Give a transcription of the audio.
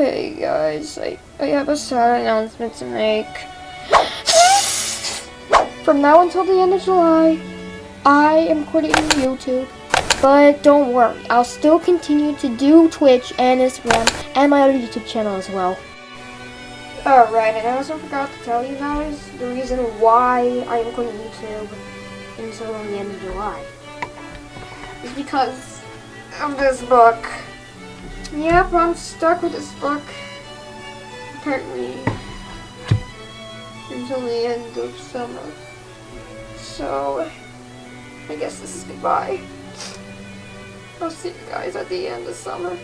Hey guys, I, I have a sad announcement to make. From now until the end of July, I am quitting YouTube. But don't worry, I'll still continue to do Twitch and Instagram and my other YouTube channel as well. Alright, and I also forgot to tell you guys the reason why I am quitting YouTube until the end of July. Is because of this book. Yep, I'm stuck with this book. Apparently. Until the end of summer. So, I guess this is goodbye. I'll see you guys at the end of summer.